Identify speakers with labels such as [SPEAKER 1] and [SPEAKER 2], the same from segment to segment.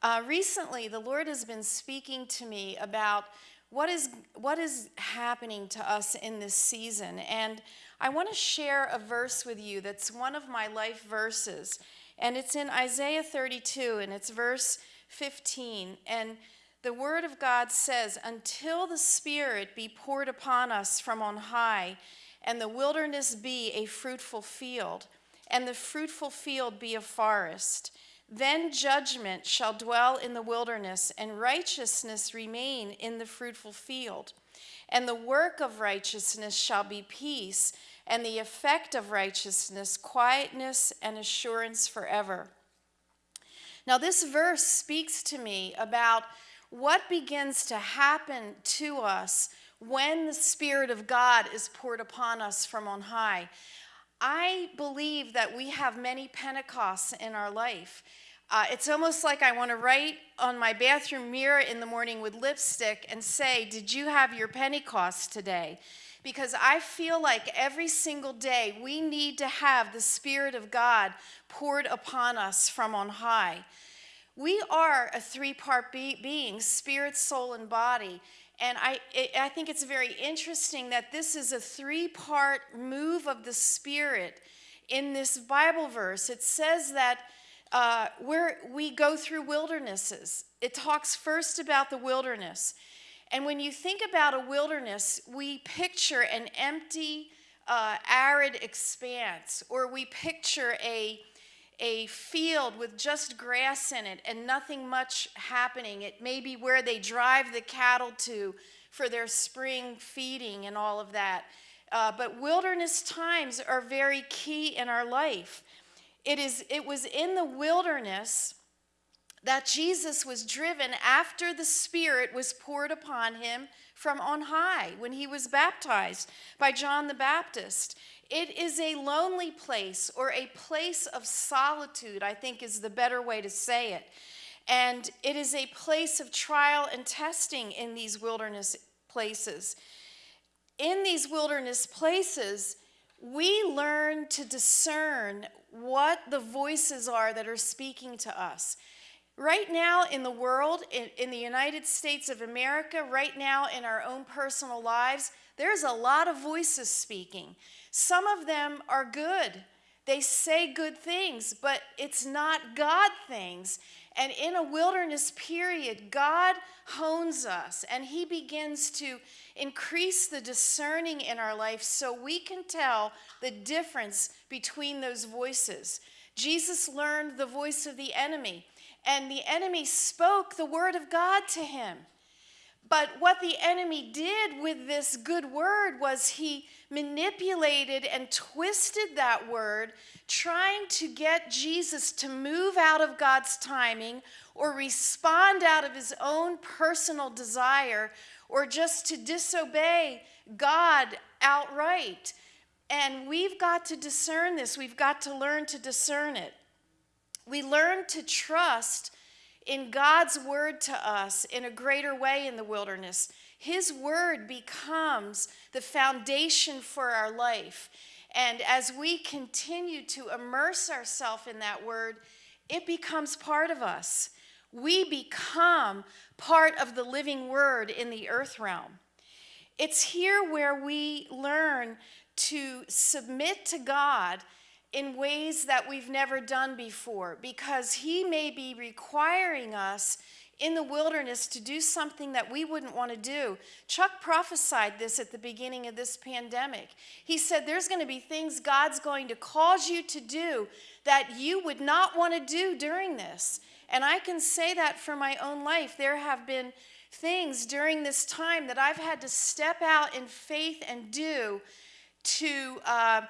[SPEAKER 1] Uh, recently, the Lord has been speaking to me about what is, what is happening to us in this season. And I want to share a verse with you that's one of my life verses. And it's in Isaiah 32, and it's verse 15. And the Word of God says, Until the Spirit be poured upon us from on high, and the wilderness be a fruitful field, and the fruitful field be a forest then judgment shall dwell in the wilderness, and righteousness remain in the fruitful field. And the work of righteousness shall be peace, and the effect of righteousness, quietness and assurance forever. Now, this verse speaks to me about what begins to happen to us when the Spirit of God is poured upon us from on high. I believe that we have many Pentecosts in our life. Uh, it's almost like I want to write on my bathroom mirror in the morning with lipstick and say, Did you have your Pentecost today? Because I feel like every single day we need to have the Spirit of God poured upon us from on high. We are a three part be- being spirit, soul, and body. And I, it, I think it's very interesting that this is a three part move of the Spirit in this Bible verse. It says that uh, we go through wildernesses, it talks first about the wilderness. And when you think about a wilderness, we picture an empty, uh, arid expanse, or we picture a a field with just grass in it and nothing much happening. It may be where they drive the cattle to for their spring feeding and all of that. Uh, but wilderness times are very key in our life. It, is, it was in the wilderness that Jesus was driven after the Spirit was poured upon him from on high when he was baptized by John the Baptist. It is a lonely place or a place of solitude, I think is the better way to say it. And it is a place of trial and testing in these wilderness places. In these wilderness places, we learn to discern what the voices are that are speaking to us. Right now in the world, in, in, the United States of America, right now in our own personal lives, there's a lot of voices speaking. Some of them are good. They say good things, but it's not God things. And in a wilderness period, God hones us and He begins to increase the discerning in our life so we can tell the difference between those voices. Jesus learned the voice of the enemy, and the enemy spoke the word of God to him. But what the enemy did with this good word was he manipulated and twisted that word, trying to get Jesus to move out of God's timing or respond out of his own personal desire or just to disobey God outright. And we've got to discern this, we've got to learn to discern it. We learn to trust in God's word to us in a greater way in the wilderness. His word becomes the foundation for our life. And as we continue to immerse ourselves in that word, it becomes part of us. We become part of the living word in the earth realm. It's here where we learn to submit to God in ways that we've never done before because He may be requiring us in the wilderness to do something that we wouldn't want to do. Chuck prophesied this at the beginning of this pandemic. He said there's going to be things God's going to cause you to do that you would not want to do during this. And I can say that for my own life. There have been things during this time that I've had to step out in faith and do to. Uh,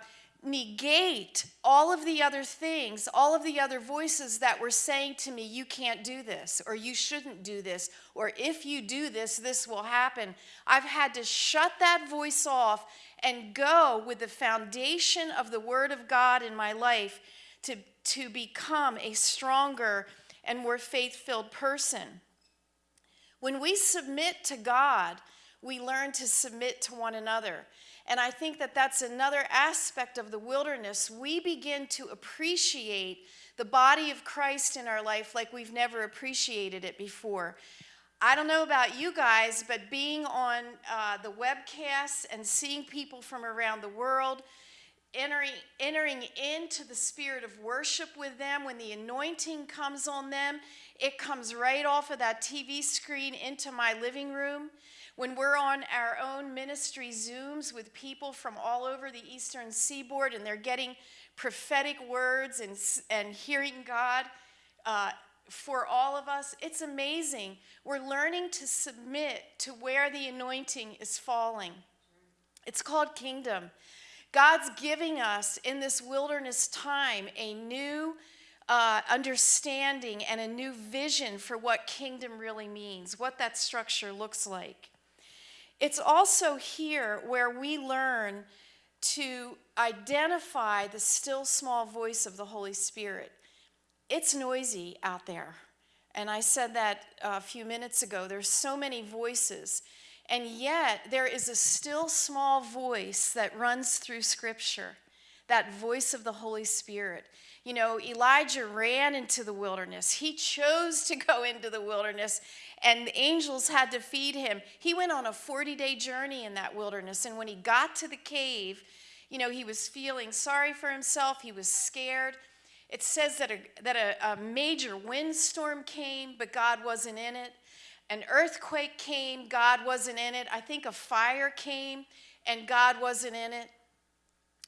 [SPEAKER 1] negate all of the other things, all of the other voices that were saying to me, you can't do this, or you shouldn't do this, or if you do this, this will happen. I've had to shut that voice off and go with the foundation of the Word of God in my life to, to become a stronger and more faith filled person. When we submit to God, we learn to submit to one another. And I think that that's another aspect of the wilderness. We begin to appreciate the body of Christ in our life like we've never appreciated it before. I don't know about you guys, but being on uh, the webcasts and seeing people from around the world, entering, entering into the spirit of worship with them, when the anointing comes on them, it comes right off of that TV screen into my living room. When we're on our own ministry Zooms with people from all over the eastern seaboard and they're getting prophetic words and, and hearing God. Uh, for all of us, it's amazing. We're learning to submit to where the anointing is falling. It's called kingdom. God's giving us in this wilderness time a new uh, understanding and a new vision for what kingdom really means, what that structure looks like. It's also here where we learn to identify the still small voice of the Holy Spirit it's noisy out there. And I said that a few minutes ago. There's so many voices. And yet, there is a still small voice that runs through Scripture, that voice of the Holy Spirit. You know, Elijah ran into the wilderness. He chose to go into the wilderness, and the angels had to feed him. He went on a 40 day journey in that wilderness. And when he got to the cave, you know, he was feeling sorry for himself, he was scared. It says that, a, that a, a major windstorm came, but God wasn't in it. An earthquake came, God wasn't in it. I think a fire came, and God wasn't in it.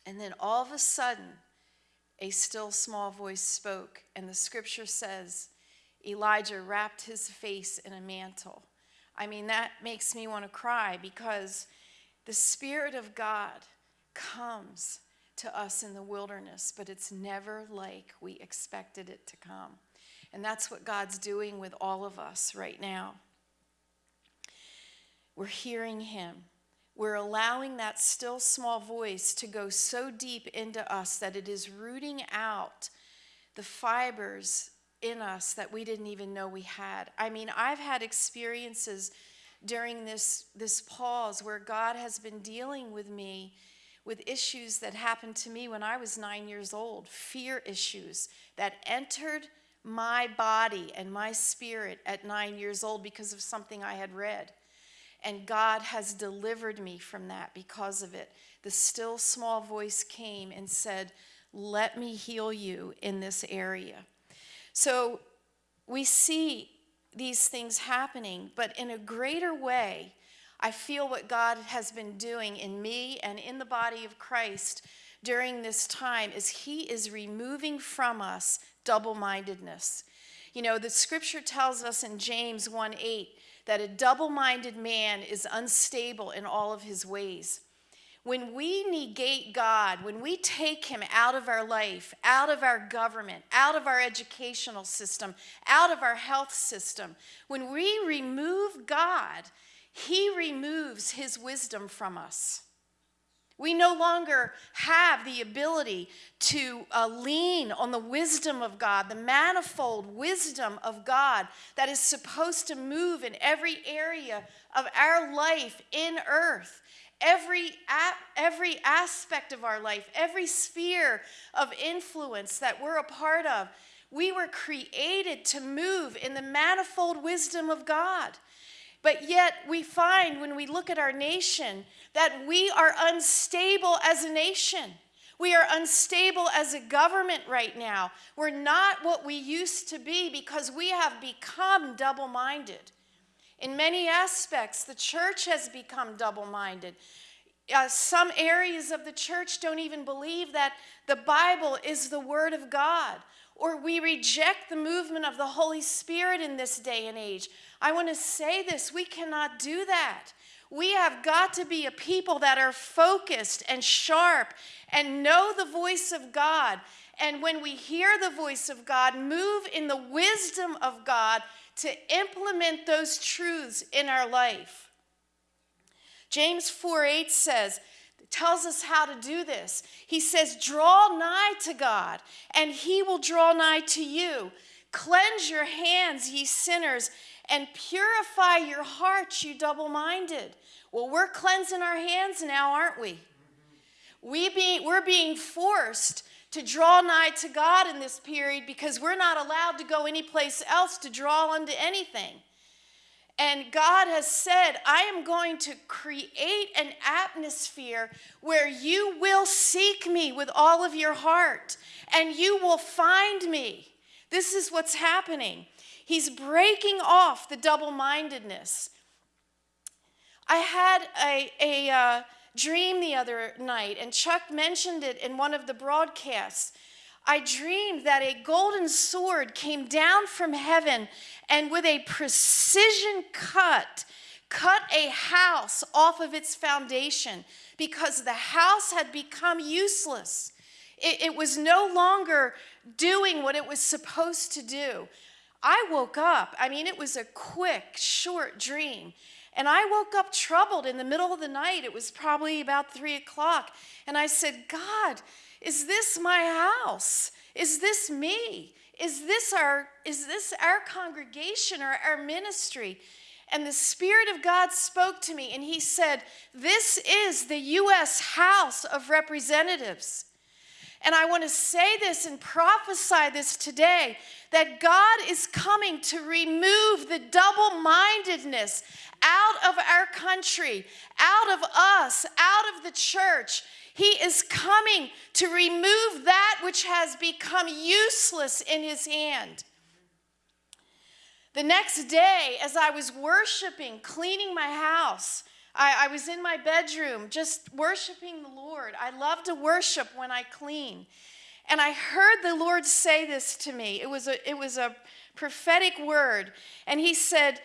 [SPEAKER 1] And then all of a sudden, a still small voice spoke, and the scripture says Elijah wrapped his face in a mantle. I mean, that makes me want to cry because the Spirit of God comes to us in the wilderness, but it's never like we expected it to come. And that's what God's doing with all of us right now. We're hearing Him. We're allowing that still small voice to go so deep into us that it is rooting out the fibers in us that we didn't even know we had. I mean, I've had experiences during this, this pause where God has been dealing with me with issues that happened to me when I was nine years old, fear issues that entered my body and my spirit at nine years old because of something I had read. And God has delivered me from that because of it. The still small voice came and said, Let me heal you in this area. So we see these things happening, but in a greater way I feel what God has been doing in me and in the body of Christ during this time is He is removing from us double mindedness. You know, the scripture tells us in James 1 8 that a double minded man is unstable in all of his ways. When we negate God, when we take Him out of our life, out of our government, out of our educational system, out of our health system, when we remove God, he removes his wisdom from us. We no longer have the ability to uh, lean on the wisdom of God, the manifold wisdom of God that is supposed to move in every area of our life in earth. Every, every aspect of our life, every sphere of influence that we're a part of, we were created to move in the manifold wisdom of God. But yet, we find when we look at our nation that we are unstable as a nation. We are unstable as a government right now. We're not what we used to be because we have become double minded. In many aspects, the church has become double minded. Uh, some areas of the church don't even believe that the Bible is the Word of God, or we reject the movement of the Holy Spirit in this day and age. I want to say this we cannot do that. We have got to be a people that are focused and sharp and know the voice of God. And when we hear the voice of God, move in the wisdom of God to implement those truths in our life. James 4 8 says, tells us how to do this. He says, Draw nigh to God, and he will draw nigh to you. Cleanse your hands, ye sinners, and purify your hearts, you double minded. Well, we're cleansing our hands now, aren't we? We we're being forced to draw nigh to God in this period because we're not allowed to go anyplace else to draw unto anything. And God has said, I am going to create an atmosphere where you will seek me with all of your heart and you will find me. This is what's happening. He's breaking off the double mindedness. I had a, a uh, dream the other night, and Chuck mentioned it in one of the broadcasts. I dreamed that a golden sword came down from heaven and with a precision cut, cut a house off of its foundation because the house had become useless. It, it, was no longer doing what it was supposed to do. I woke up, I mean, it was a quick, short dream. And I woke up troubled in the middle of the night. It was probably about three o'clock. And I said, God, is this my house? Is this me? Is this our, is this our congregation or our ministry? And the Spirit of God spoke to me and He said, This is the U.S. House of Representatives. And I want to say this and prophesy this today that God is coming to remove the double mindedness out of our country, out of us, out of the church. He is coming to remove that which has become useless in his hand. The next day, as I was worshiping, cleaning my house, I, I, was in my bedroom just worshiping the Lord. I love to worship when I clean. And I heard the Lord say this to me. It was a, it was a prophetic word. And he said,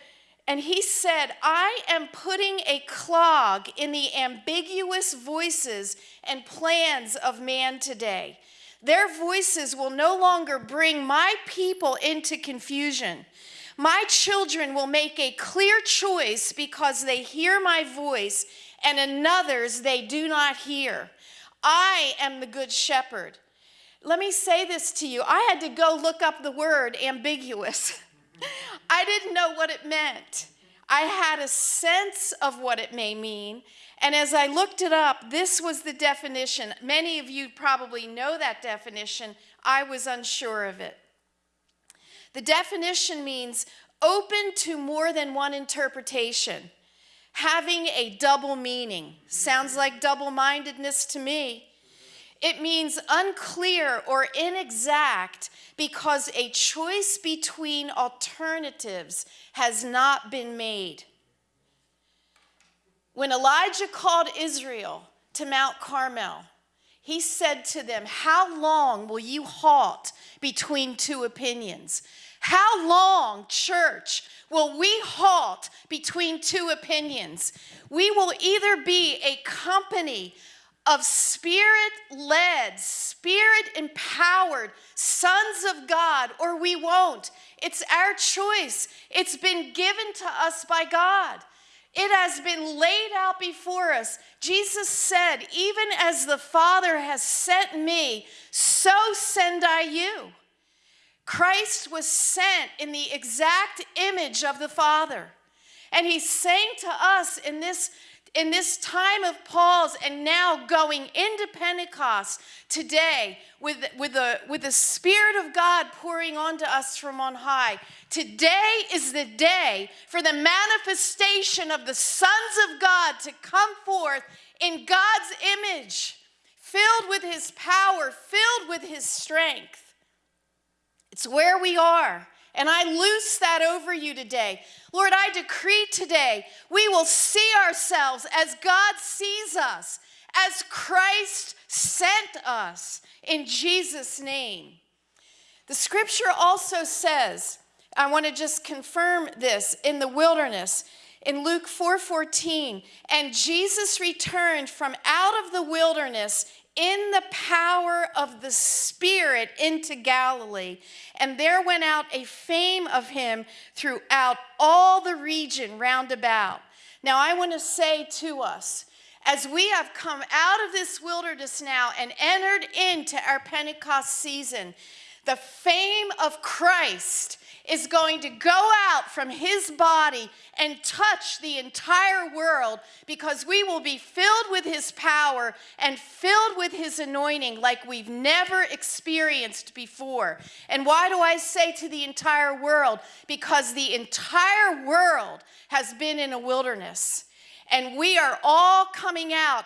[SPEAKER 1] and he said, I am putting a clog in the ambiguous voices and plans of man today. Their voices will no longer bring my people into confusion. My children will make a clear choice because they hear my voice, and another's they do not hear. I am the good shepherd. Let me say this to you. I had to go look up the word ambiguous. I didn't know what it meant. I had a sense of what it may mean. And as I looked it up, this was the definition. Many of you probably know that definition. I was unsure of it. The definition means open to more than one interpretation, having a double meaning. Sounds like double mindedness to me. It means unclear or inexact because a choice between alternatives has not been made. When Elijah called Israel to Mount Carmel, he said to them, How long will you halt between two opinions? How long, church, will we halt between two opinions? We will either be a company of spirit led, spirit empowered sons of God, or we won't. It's our choice. It's been given to us by God. It has been laid out before us. Jesus said, Even as the Father has sent me, so send I you. Christ was sent in the exact image of the Father. And he's saying to us in this in this time of Paul's and now going into Pentecost today with, with, the, with the Spirit of God pouring onto us from on high, today is the day for the manifestation of the sons of God to come forth in God's image, filled with his power, filled with his strength. It's where we are. And I loose that over you today. Lord, I decree today we will see ourselves as God sees us, as Christ sent us in Jesus' name. The scripture also says, I want to just confirm this in the wilderness in Luke 4:14, and Jesus returned from out of the wilderness in the power of the Spirit into Galilee. And there went out a fame of him throughout all the region round about. Now, I want to say to us, as we have come out of this wilderness now and entered into our Pentecost season, the fame of Christ is going to go out from his body and touch the entire world because we will be filled with his power and filled with his anointing like we've never experienced before. And why do I say to the entire world? Because the entire world has been in a wilderness. And we are all coming out,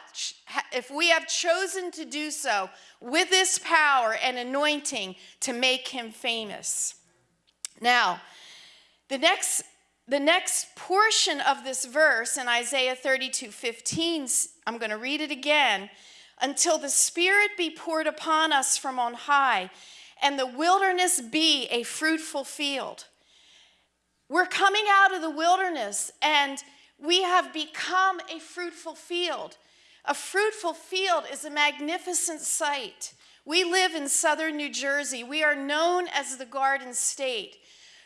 [SPEAKER 1] if we have chosen to do so, with this power and anointing to make him famous. Now, the next the next portion of this verse in Isaiah 32 15, I'm going to read it again. Until the Spirit be poured upon us from on high, and the wilderness be a fruitful field. We're coming out of the wilderness, and we have become a fruitful field. A fruitful field is a magnificent sight. We live in southern New Jersey. We are known as the Garden State.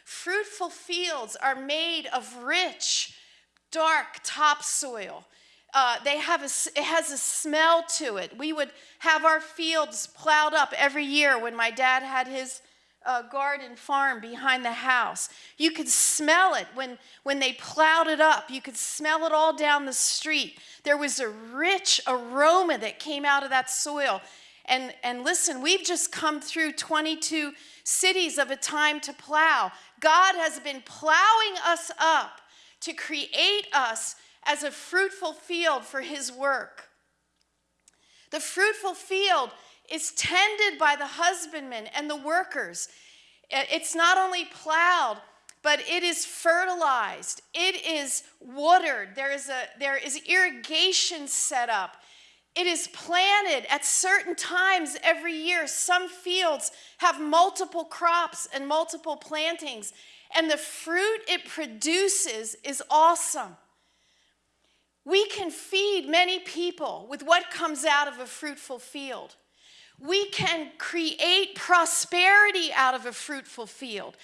[SPEAKER 1] Fruitful fields are made of rich, dark topsoil. Uh, they have a, it has a smell to it. We would have our fields plowed up every year when my dad had his uh, garden farm behind the house. You could smell it when, when they plowed it up. You could smell it all down the street. There was a rich aroma that came out of that soil. And, and listen, we've just come through 22 cities of a time to plow. God has been plowing us up to create us as a fruitful field for his work. The fruitful field is tended by the husbandmen and the workers. It's not only plowed, but it is fertilized. It is watered. There is, a, there is irrigation set up. It is planted at certain times every year. Some fields have multiple crops and multiple plantings, and the fruit it produces is awesome. We can feed many people with what comes out of a fruitful field. We can create prosperity out of a fruitful field.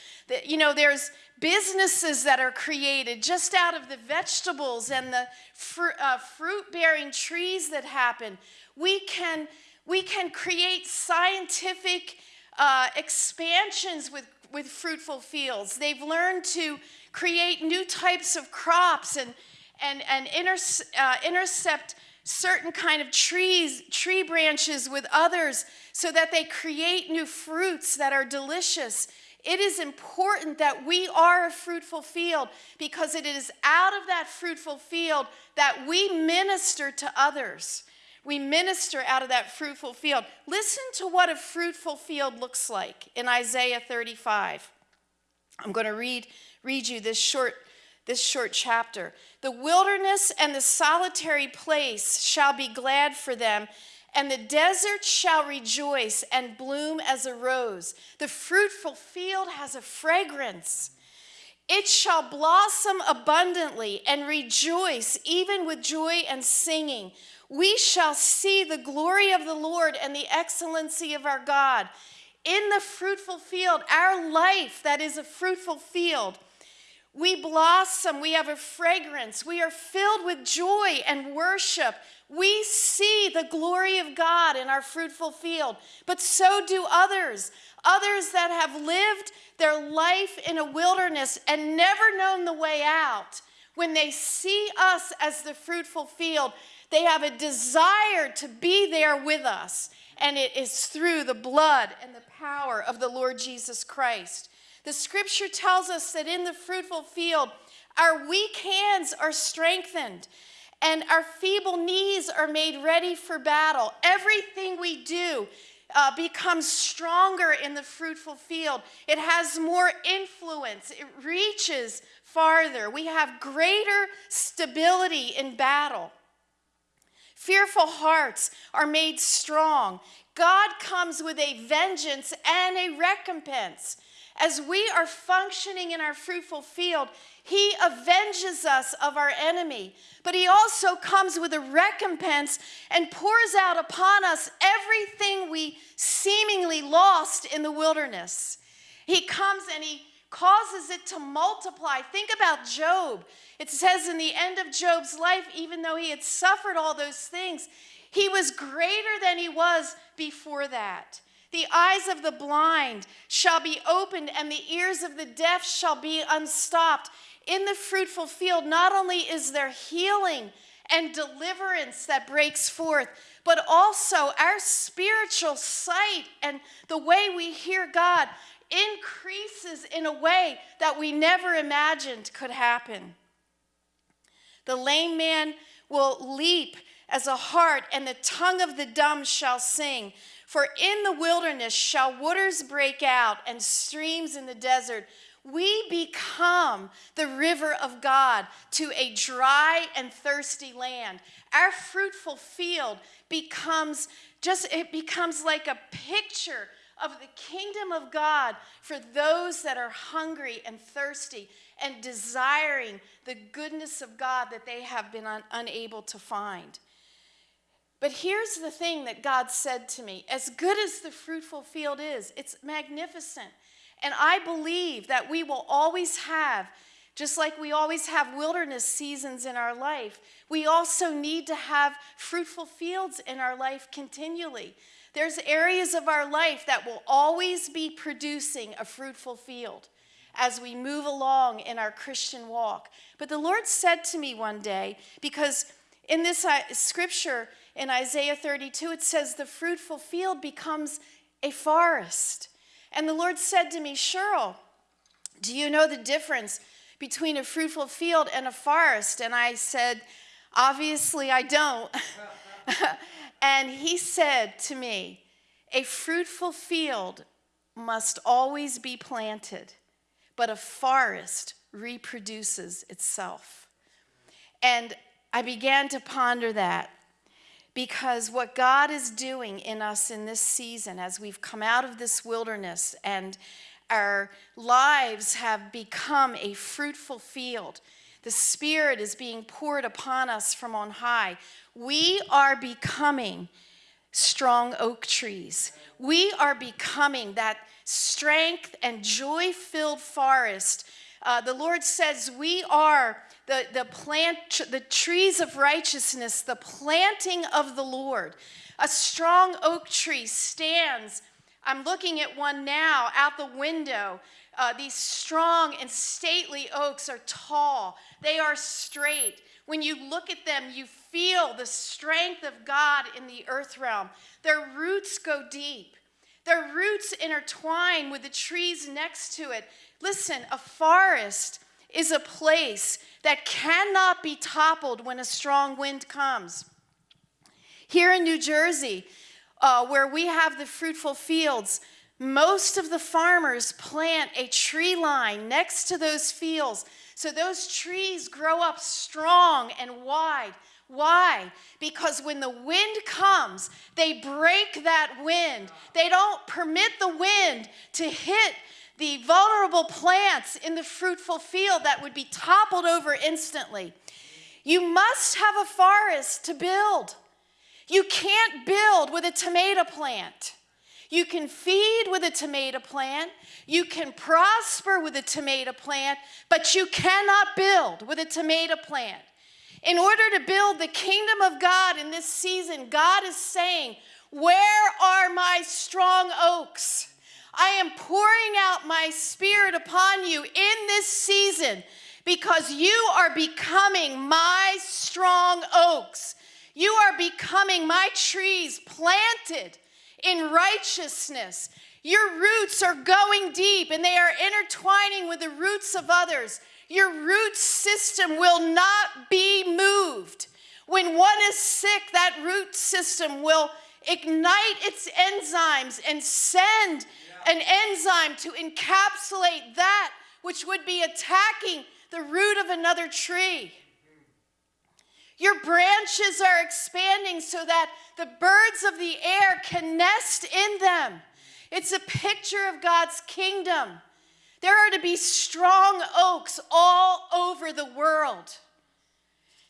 [SPEAKER 1] You know, there's businesses that are created just out of the vegetables and the fr- uh, fruit-bearing trees that happen. We can, we can create scientific uh, expansions with, with fruitful fields. They've learned to create new types of crops and, and, and inter, uh, intercept certain kind of trees, tree branches with others so that they create new fruits that are delicious. It is important that we are a fruitful field because it is out of that fruitful field that we minister to others. We minister out of that fruitful field. Listen to what a fruitful field looks like in Isaiah 35. I'm going to read, read you this short this short chapter. The wilderness and the solitary place shall be glad for them, and the desert shall rejoice and bloom as a rose. The fruitful field has a fragrance. It shall blossom abundantly and rejoice, even with joy and singing. We shall see the glory of the Lord and the excellency of our God. In the fruitful field, our life that is a fruitful field, we blossom, we have a fragrance, we are filled with joy and worship. We see the glory of God in our fruitful field, but so do others. Others that have lived their life in a wilderness and never known the way out. When they see us as the fruitful field, they have a desire to be there with us. And it is through the blood and the power of the Lord Jesus Christ. The scripture tells us that in the fruitful field, our weak hands are strengthened and our feeble knees are made ready for battle. Everything we do uh, becomes stronger in the fruitful field. It has more influence, it reaches farther. We have greater stability in battle. Fearful hearts are made strong. God comes with a vengeance and a recompense. As we are functioning in our fruitful field, he avenges us of our enemy, but he also comes with a recompense and pours out upon us everything we seemingly lost in the wilderness. He comes and he causes it to multiply. Think about Job. It says in the end of Job's life, even though he had suffered all those things, he was greater than he was before that. The eyes of the blind shall be opened, and the ears of the deaf shall be unstopped. In the fruitful field, not only is there healing and deliverance that breaks forth, but also our spiritual sight and the way we hear God increases in a way that we never imagined could happen. The lame man will leap as a hart, and the tongue of the dumb shall sing. For in the wilderness shall waters break out, and streams in the desert. We become the river of God to a dry and thirsty land. Our fruitful field becomes just, it becomes like a picture of the kingdom of God for those that are hungry and thirsty and desiring the goodness of God that they have been un- unable to find. But here's the thing that God said to me as good as the fruitful field is, it's magnificent. And I believe that we will always have, just like we always have wilderness seasons in our life, we also need to have fruitful fields in our life continually. There's areas of our life that will always be producing a fruitful field as we move along in our Christian walk. But the Lord said to me one day, because in this uh, scripture in Isaiah 32, it says, The fruitful field becomes a forest. And the Lord said to me, Cheryl, do you know the difference between a fruitful field and a forest? And I said, Obviously, I don't. and he said to me, A fruitful field must always be planted, but a forest reproduces itself. And I began to ponder that because what God is doing in us in this season, as we've come out of this wilderness and our lives have become a fruitful field, the Spirit is being poured upon us from on high. We are becoming strong oak trees. We are becoming that strength and joy filled forest. Uh, the Lord says we are the, the plant, the trees of righteousness, the planting of the Lord. A strong oak tree stands. I'm looking at one now out the window. Uh, these strong and stately oaks are tall, they are straight. When you look at them, you feel the strength of God in the earth realm. Their roots go deep. Their roots intertwine with the trees next to it. Listen, a forest is a place that cannot be toppled when a strong wind comes. Here in New Jersey, uh, where we have the fruitful fields, most of the farmers plant a tree line next to those fields so those trees grow up strong and wide. Why? Because when the wind comes, they break that wind. They don't permit the wind to hit the vulnerable plants in the fruitful field that would be toppled over instantly. You must have a forest to build. You can't build with a tomato plant. You can feed with a tomato plant. You can prosper with a tomato plant, but you cannot build with a tomato plant. In order to build the kingdom of God in this season, God is saying, Where are my strong oaks? I am pouring out my spirit upon you in this season because you are becoming my strong oaks. You are becoming my trees planted in righteousness. Your roots are going deep and they are intertwining with the roots of others. Your root system will not be moved. When one is sick, that root system will ignite its enzymes and send an enzyme to encapsulate that which would be attacking the root of another tree. Your branches are expanding so that the birds of the air can nest in them. It's a picture of God's kingdom. There are to be strong oaks all over the world.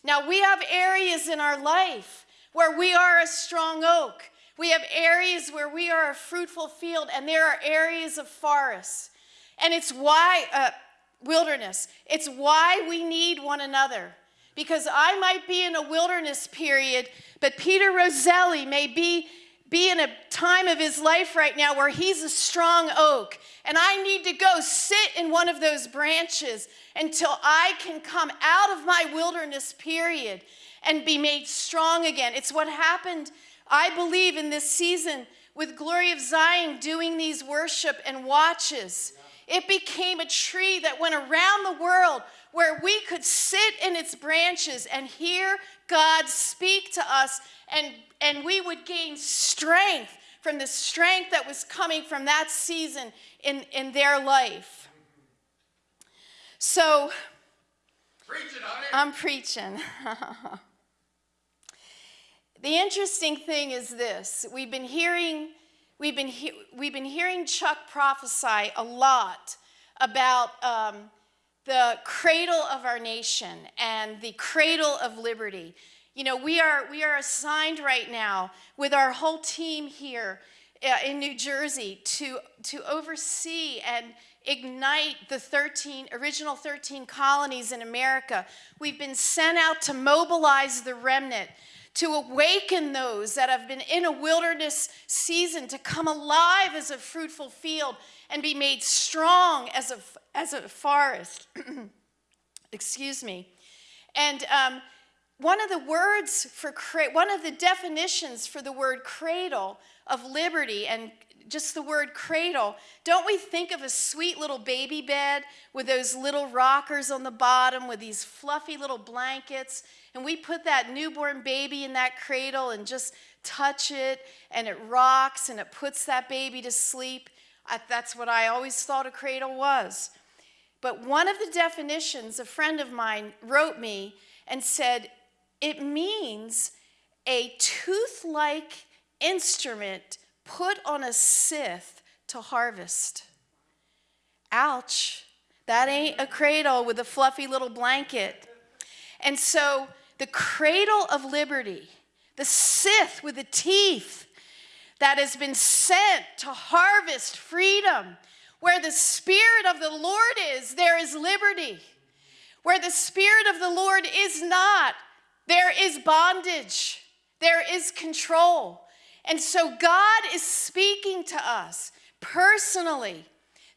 [SPEAKER 1] Now, we have areas in our life where we are a strong oak. We have areas where we are a fruitful field, and there are areas of forests. And it's why, uh, wilderness, it's why we need one another. Because I might be in a wilderness period, but Peter Roselli may be be in a time of his life right now where he's a strong oak and I need to go sit in one of those branches until I can come out of my wilderness period and be made strong again. It's what happened, I believe, in this season with Glory of Zion doing these worship and watches. It became a tree that went around the world where we could sit in its branches and hear God speak to us, and, and we would gain strength from the strength that was coming from that season in, in their life. So, I'm preaching. the interesting thing is this. We've been hearing we've been, he, we've been hearing chuck prophesy a lot about um, the cradle of our nation and the cradle of liberty. You know we are we are assigned right now with our whole team here uh, in new jersey to to oversee and ignite the 13 original 13 colonies in america. We've been sent out to mobilize the remnant to awaken those that have been in a wilderness season to come alive as a fruitful field and be made strong as a, as a forest. Excuse me. And um, one of the words for, one of the definitions for the word cradle of liberty and just the word cradle, don't we think of a sweet little baby bed with those little rockers on the bottom with these fluffy little blankets? And we put that newborn baby in that cradle and just touch it, and it rocks and it puts that baby to sleep. I, that's what I always thought a cradle was. But one of the definitions, a friend of mine wrote me and said, it means a tooth like instrument put on a scythe to harvest. Ouch. That ain't a cradle with a fluffy little blanket. And so the cradle of liberty, the scythe with the teeth that has been sent to harvest freedom. Where the Spirit of the Lord is, there is liberty. Where the Spirit of the Lord is not, there is bondage, there is control. And so God is speaking to us personally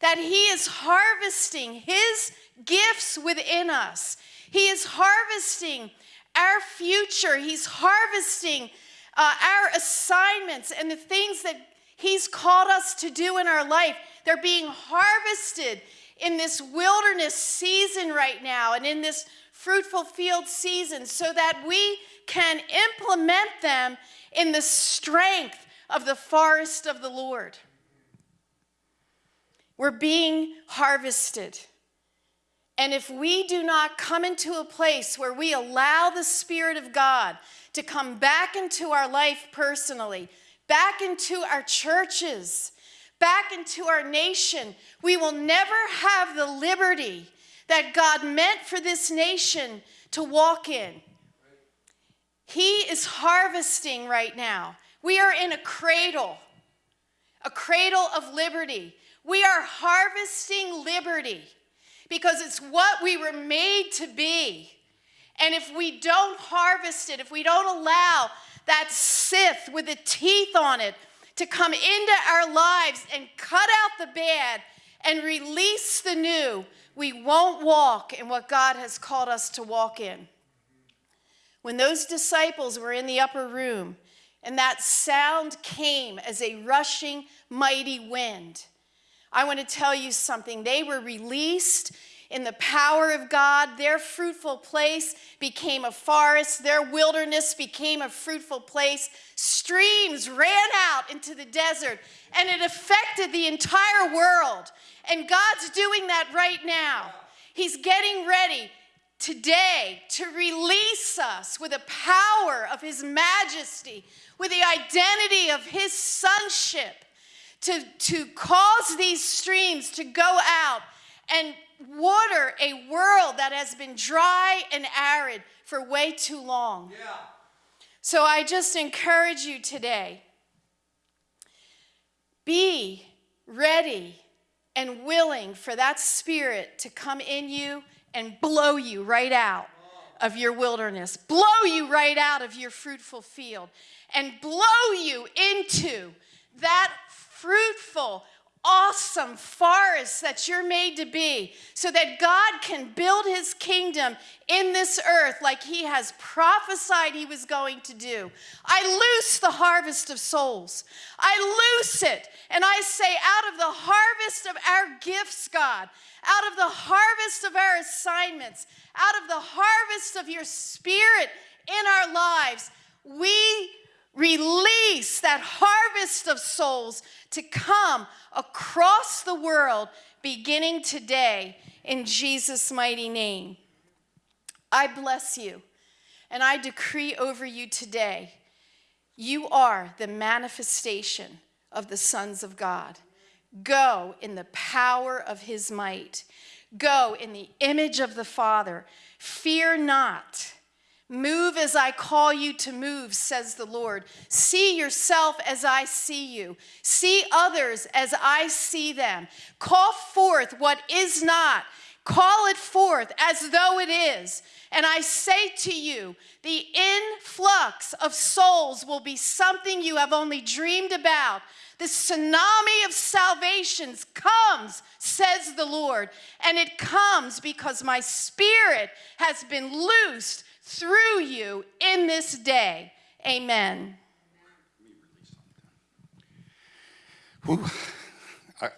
[SPEAKER 1] that He is harvesting His gifts within us. He is harvesting our future. He's harvesting uh, our assignments and the things that He's called us to do in our life. They're being harvested in this wilderness season right now and in this fruitful field season so that we can implement them in the strength of the forest of the Lord. We're being harvested. And if we do not come into a place where we allow the Spirit of God to come back into our life personally, back into our churches, back into our nation, we will never have the liberty that God meant for this nation to walk in. He is harvesting right now. We are in a cradle, a cradle of liberty. We are harvesting liberty because it's what we were made to be. And if we don't harvest it, if we don't allow that scythe with the teeth on it to come into our lives and cut out the bad and release the new, we won't walk in what God has called us to walk in. When those disciples were in the upper room and that sound came as a rushing, mighty wind, I want to tell you something. They were released in the power of God. Their fruitful place became a forest. Their wilderness became a fruitful place. Streams ran out into the desert, and it affected the entire world. And God's doing that right now. He's getting ready today to release us with the power of His majesty, with the identity of His sonship, to, to cause these streams to go out and water a world that has been dry and arid for way too long. Yeah. So I just encourage you today be ready and willing for that spirit to come in you and blow you right out of your wilderness, blow you right out of your fruitful field, and blow you into that fruitful, awesome forest that you're made to be so that God can build his kingdom in this earth like he has prophesied he was going to do. I loose the harvest of souls. I loose it and I say, out of the harvest of our gifts, God, out of the harvest of our assignments, out of the harvest of your spirit in our lives, we release that harvest of souls to come across the world beginning today in Jesus' mighty name. I bless you and I decree over you today you are the manifestation of the sons of God. Go in the power of his might. Go in the image of the Father. Fear not. Move as I call you to move, says the Lord. See yourself as I see you. See others as I see them. Call forth what is not. Call it forth as though it is. And I say to you, the influx of souls will be something you have only dreamed about. The tsunami of salvations comes, says the Lord. And it comes because my spirit has been loosed through you in this day. Amen.
[SPEAKER 2] Whew. I,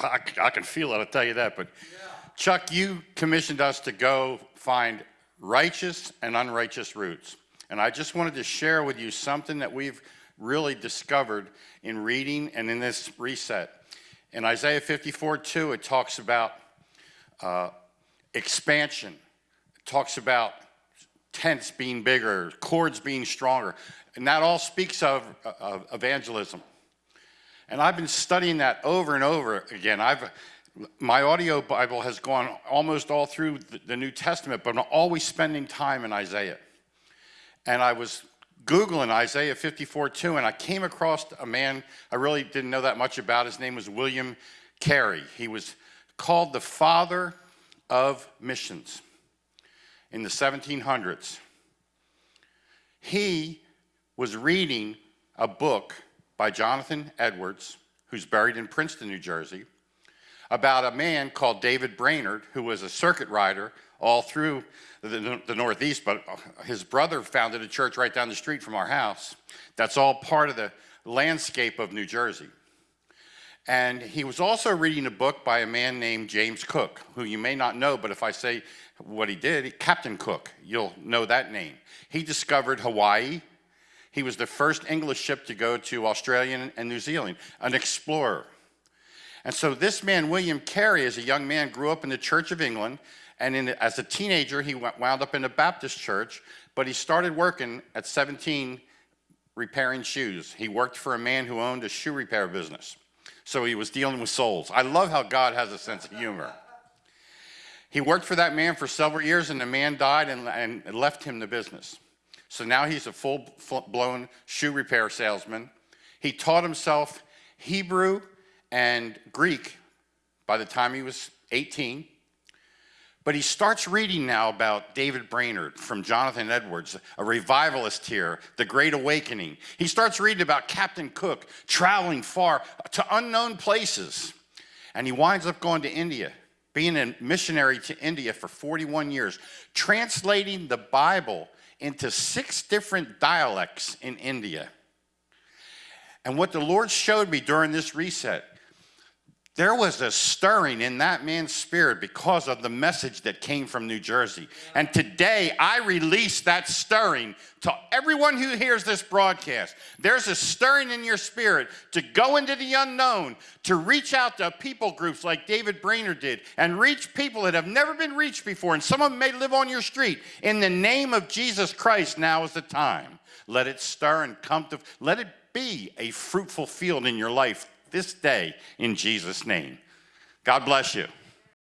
[SPEAKER 2] I, I, can feel it, I'll tell you that. But yeah. Chuck, you commissioned us to go find righteous and unrighteous roots. And I just wanted to share with you something that we've really discovered in reading and in this reset. In Isaiah 54, 2, it talks about uh, expansion. It talks about tents being bigger, cords being stronger. And that all speaks of, of evangelism. And I've been studying that over and over again. I've, my audio Bible has gone almost all through the, the New Testament, but I'm always spending time in Isaiah. And I was Googling Isaiah 54, 2, and I came across a man I really didn't know that much about. His name was William Carey. He was called the father of missions in the 1700s. He was reading a book by Jonathan Edwards, who's buried in Princeton, New Jersey, about a man called David Brainerd, who was a circuit rider all through the, the, Northeast, but his brother founded a church right down the street from our house. That's all part of the landscape of New Jersey. And he was also reading a book by a man named James Cook, who you may not know, but if I say what he did, Captain Cook, you'll know that name. He discovered Hawaii. He was the first English ship to go to Australia and New Zealand, an explorer. And so this man, William Carey, as a young man, grew up in the Church of England, and in, as a teenager, he wound up in a Baptist church, but he started working at 17 repairing shoes. He worked for a man who owned a shoe repair business. So he was dealing with souls. I love how God has a sense of humor. He worked for that man for several years, and the man died and, and left him the business. So now he's a full-blown shoe repair salesman. He taught himself Hebrew and Greek by the time he was 18. But he starts reading now about David Brainerd from Jonathan Edwards, a revivalist here, the Great Awakening. He starts reading about Captain Cook traveling far to unknown places. And he winds up going to India, being a missionary to India for 41 years, translating the Bible into six different dialects in India. And what the Lord showed me during this reset there was a stirring in that man's spirit because of the message that came from New Jersey. And today I release that stirring to everyone who hears this broadcast. There's a stirring in your spirit to go into the unknown, to reach out to people groups like David Brainerd did, and reach people that have never been reached before. And some of them may live on your street. In the name of Jesus Christ, now is the time. Let it stir and come to, let it be a fruitful field in your life this day in Jesus' name. God bless you.